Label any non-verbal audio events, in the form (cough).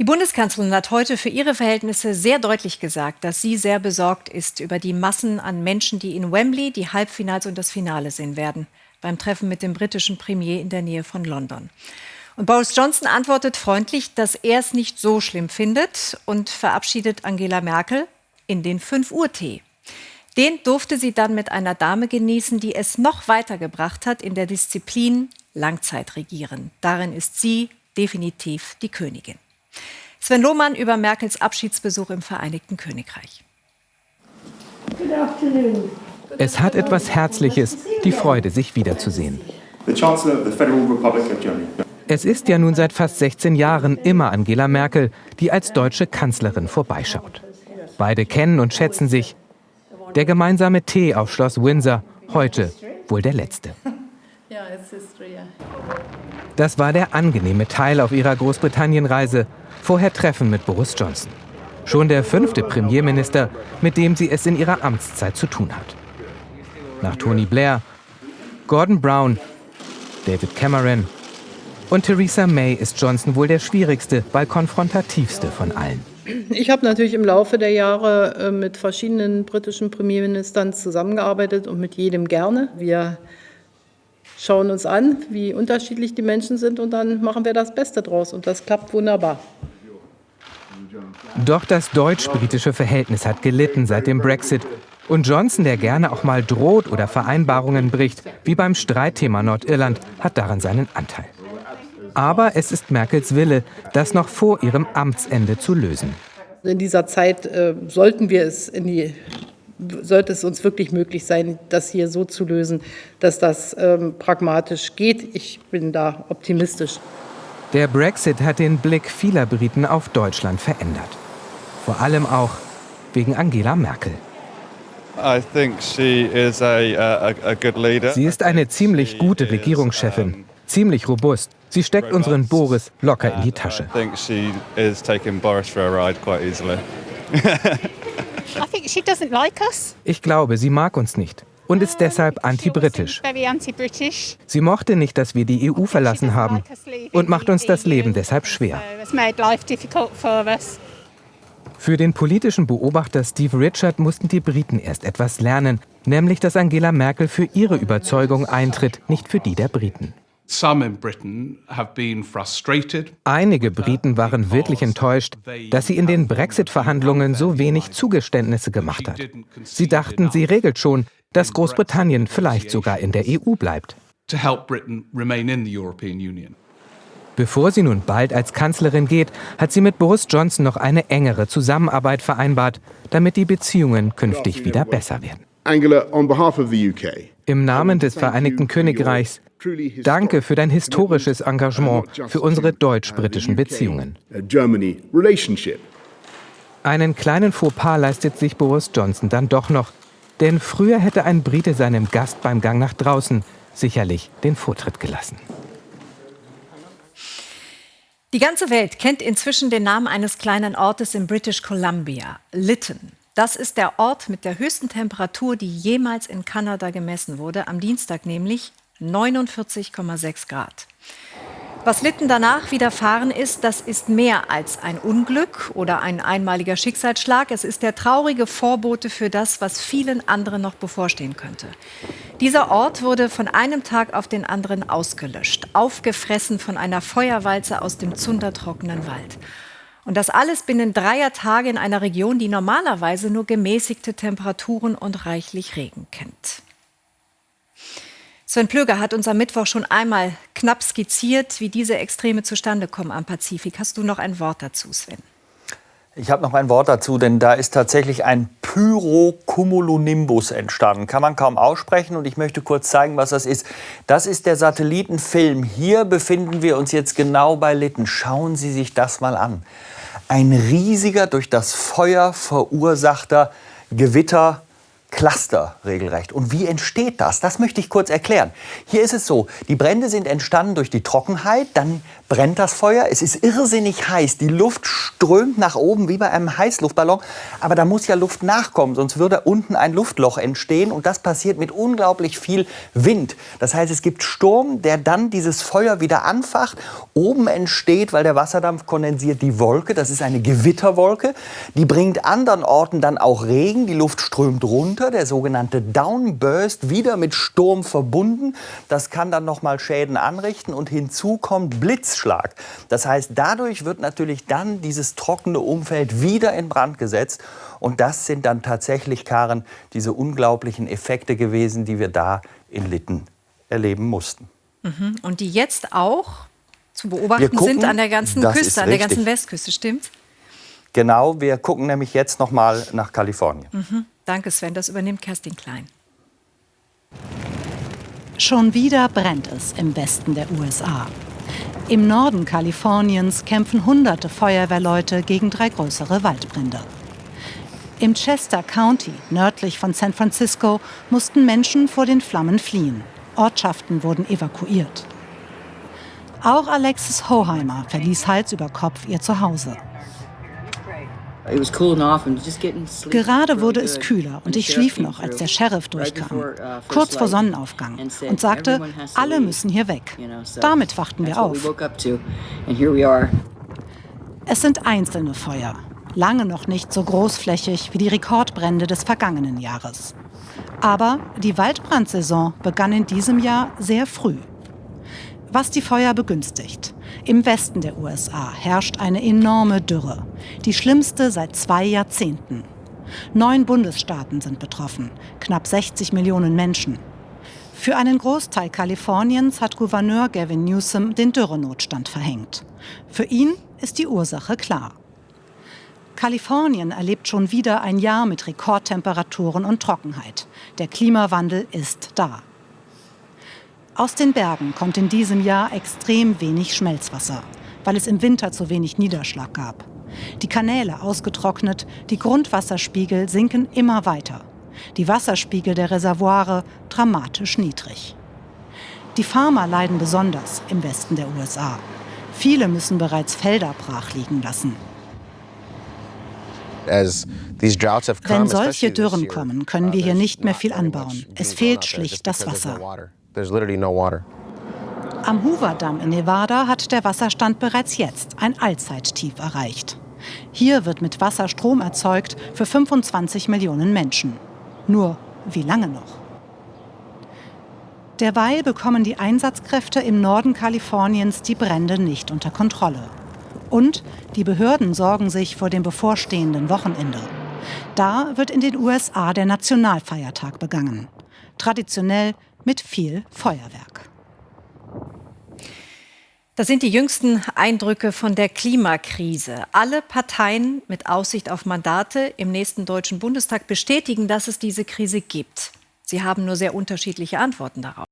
Die Bundeskanzlerin hat heute für ihre Verhältnisse sehr deutlich gesagt, dass sie sehr besorgt ist über die Massen an Menschen, die in Wembley die Halbfinals und das Finale sehen werden, beim Treffen mit dem britischen Premier in der Nähe von London. Und Boris Johnson antwortet freundlich, dass er es nicht so schlimm findet und verabschiedet Angela Merkel in den 5 Uhr Tee. Den durfte sie dann mit einer Dame genießen, die es noch weitergebracht hat in der Disziplin Langzeitregieren. Darin ist sie definitiv die Königin. Sven Lohmann über Merkels Abschiedsbesuch im Vereinigten Königreich. Es hat etwas Herzliches, die Freude, sich wiederzusehen. Es ist ja nun seit fast 16 Jahren immer Angela Merkel, die als deutsche Kanzlerin vorbeischaut. Beide kennen und schätzen sich. Der gemeinsame Tee auf Schloss Windsor, heute wohl der letzte. Das war der angenehme Teil auf ihrer Großbritannien-Reise. Vorher Treffen mit Boris Johnson. Schon der fünfte Premierminister, mit dem sie es in ihrer Amtszeit zu tun hat. Nach Tony Blair, Gordon Brown, David Cameron und Theresa May ist Johnson wohl der schwierigste, weil konfrontativste von allen. Ich habe natürlich im Laufe der Jahre äh, mit verschiedenen britischen Premierministern zusammengearbeitet und mit jedem gerne. Wir schauen uns an, wie unterschiedlich die Menschen sind und dann machen wir das Beste draus und das klappt wunderbar. Doch das deutsch-britische Verhältnis hat gelitten seit dem Brexit. Und Johnson, der gerne auch mal droht oder Vereinbarungen bricht, wie beim Streitthema Nordirland, hat daran seinen Anteil. Aber es ist Merkels Wille, das noch vor ihrem Amtsende zu lösen. In dieser Zeit äh, sollten wir es in die sollte es uns wirklich möglich sein, das hier so zu lösen, dass das ähm, pragmatisch geht. Ich bin da optimistisch. Der Brexit hat den Blick vieler Briten auf Deutschland verändert. Vor allem auch wegen Angela Merkel. Sie ist eine ziemlich gute Regierungschefin, ziemlich robust. Sie steckt unseren Boris locker in die Tasche. (laughs) Ich glaube, sie mag uns nicht und ist deshalb anti-britisch. Sie mochte nicht, dass wir die EU verlassen haben und macht uns das Leben deshalb schwer. Für den politischen Beobachter Steve Richard mussten die Briten erst etwas lernen, nämlich dass Angela Merkel für ihre Überzeugung eintritt, nicht für die der Briten. Einige Briten waren wirklich enttäuscht, dass sie in den Brexit-Verhandlungen so wenig Zugeständnisse gemacht hat. Sie dachten, sie regelt schon, dass Großbritannien vielleicht sogar in der EU bleibt. Bevor sie nun bald als Kanzlerin geht, hat sie mit Boris Johnson noch eine engere Zusammenarbeit vereinbart, damit die Beziehungen künftig wieder besser werden. Angela, on behalf of the UK. Im Namen des Vereinigten Königreichs, danke für dein historisches Engagement für unsere deutsch-britischen Beziehungen. Einen kleinen Fauxpas leistet sich Boris Johnson dann doch noch, denn früher hätte ein Brite seinem Gast beim Gang nach draußen sicherlich den Vortritt gelassen. Die ganze Welt kennt inzwischen den Namen eines kleinen Ortes in British Columbia, Lytton. Das ist der Ort mit der höchsten Temperatur, die jemals in Kanada gemessen wurde, am Dienstag nämlich 49,6 Grad. Was Litten danach widerfahren ist, das ist mehr als ein Unglück oder ein einmaliger Schicksalsschlag. Es ist der traurige Vorbote für das, was vielen anderen noch bevorstehen könnte. Dieser Ort wurde von einem Tag auf den anderen ausgelöscht, aufgefressen von einer Feuerwalze aus dem zundertrockenen Wald. Und das alles binnen dreier Tage in einer Region, die normalerweise nur gemäßigte Temperaturen und reichlich Regen kennt. Sven Plöger hat uns am Mittwoch schon einmal knapp skizziert, wie diese Extreme zustande kommen am Pazifik. Hast du noch ein Wort dazu, Sven? Ich habe noch ein Wort dazu, denn da ist tatsächlich ein Pyrocumulonimbus entstanden. Kann man kaum aussprechen und ich möchte kurz zeigen, was das ist. Das ist der Satellitenfilm. Hier befinden wir uns jetzt genau bei Litten. Schauen Sie sich das mal an. Ein riesiger, durch das Feuer verursachter Gewitter Cluster regelrecht. Und wie entsteht das? Das möchte ich kurz erklären. Hier ist es so, die Brände sind entstanden durch die Trockenheit, dann brennt das Feuer, es ist irrsinnig heiß, die Luft strömt nach oben wie bei einem Heißluftballon, aber da muss ja Luft nachkommen, sonst würde unten ein Luftloch entstehen und das passiert mit unglaublich viel Wind. Das heißt, es gibt Sturm, der dann dieses Feuer wieder anfacht. Oben entsteht, weil der Wasserdampf kondensiert, die Wolke, das ist eine Gewitterwolke, die bringt anderen Orten dann auch Regen, die Luft strömt runter, der sogenannte Downburst, wieder mit Sturm verbunden. Das kann dann noch mal Schäden anrichten und hinzu kommt Blitzschlag. Das heißt, dadurch wird natürlich dann dieses trockene Umfeld wieder in Brand gesetzt und das sind dann tatsächlich, Karen, diese unglaublichen Effekte gewesen, die wir da in Litten erleben mussten. Mhm. Und die jetzt auch zu beobachten gucken, sind an der ganzen Küste, an der ganzen Westküste, stimmt's? Genau, wir gucken nämlich jetzt noch mal nach Kalifornien. Mhm. Danke, Sven. Das übernimmt Kerstin Klein. Schon wieder brennt es im Westen der USA. Im Norden Kaliforniens kämpfen hunderte Feuerwehrleute gegen drei größere Waldbrände. Im Chester County, nördlich von San Francisco, mussten Menschen vor den Flammen fliehen. Ortschaften wurden evakuiert. Auch Alexis Hoheimer verließ Hals über Kopf ihr Zuhause. Gerade wurde es kühler und ich schlief noch, als der Sheriff durchkam, uh, kurz vor Sonnenaufgang, und sagte, alle müssen hier weg. Damit wachten wir auf. Es sind einzelne Feuer, lange noch nicht so großflächig wie die Rekordbrände des vergangenen Jahres. Aber die Waldbrandsaison begann in diesem Jahr sehr früh. Was die Feuer begünstigt. Im Westen der USA herrscht eine enorme Dürre, die schlimmste seit zwei Jahrzehnten. Neun Bundesstaaten sind betroffen, knapp 60 Millionen Menschen. Für einen Großteil Kaliforniens hat Gouverneur Gavin Newsom den Dürrenotstand verhängt. Für ihn ist die Ursache klar. Kalifornien erlebt schon wieder ein Jahr mit Rekordtemperaturen und Trockenheit. Der Klimawandel ist da. Aus den Bergen kommt in diesem Jahr extrem wenig Schmelzwasser, weil es im Winter zu wenig Niederschlag gab. Die Kanäle ausgetrocknet, die Grundwasserspiegel sinken immer weiter. Die Wasserspiegel der Reservoire dramatisch niedrig. Die Farmer leiden besonders im Westen der USA. Viele müssen bereits Felder brach liegen lassen. Wenn solche Dürren kommen, können wir hier nicht mehr viel anbauen. Es fehlt schlicht das Wasser. Am Hoover-Damm in Nevada hat der Wasserstand bereits jetzt ein Allzeittief erreicht. Hier wird mit Wasser Strom erzeugt für 25 Millionen Menschen. Nur wie lange noch? Derweil bekommen die Einsatzkräfte im Norden Kaliforniens die Brände nicht unter Kontrolle. Und die Behörden sorgen sich vor dem bevorstehenden Wochenende. Da wird in den USA der Nationalfeiertag begangen. Traditionell mit viel Feuerwerk. Das sind die jüngsten Eindrücke von der Klimakrise. Alle Parteien mit Aussicht auf Mandate im nächsten Deutschen Bundestag bestätigen, dass es diese Krise gibt. Sie haben nur sehr unterschiedliche Antworten darauf.